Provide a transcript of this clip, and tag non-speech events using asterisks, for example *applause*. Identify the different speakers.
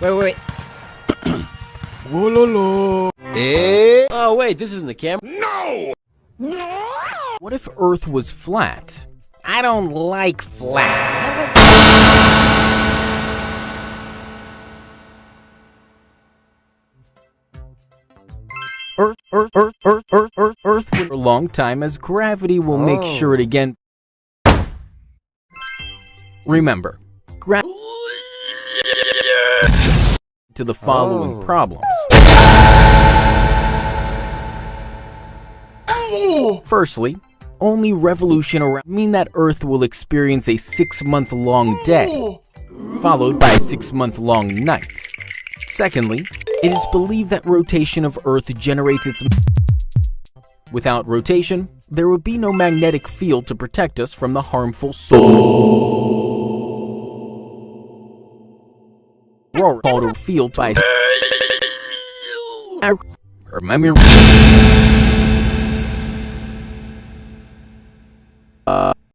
Speaker 1: Wait, wait, *coughs*
Speaker 2: Wololo.
Speaker 1: wait. Oh, wait, this isn't the camera. No! No!
Speaker 2: What if Earth was flat?
Speaker 1: I don't like flats.
Speaker 2: Earth, Earth, Earth, Earth, Earth, Earth, Earth for a long time as gravity will make
Speaker 1: Oh.
Speaker 2: sure it again. Remember, gra- to the following
Speaker 1: Oh.
Speaker 2: problems. Oh. Firstly, only revolution around mean that Earth will experience a six-month-long day, oh. followed by a six-month-long night. Secondly, it is believed that rotation of Earth generates its Without rotation, there would be no magnetic field to protect us from the harmful solar field by Remember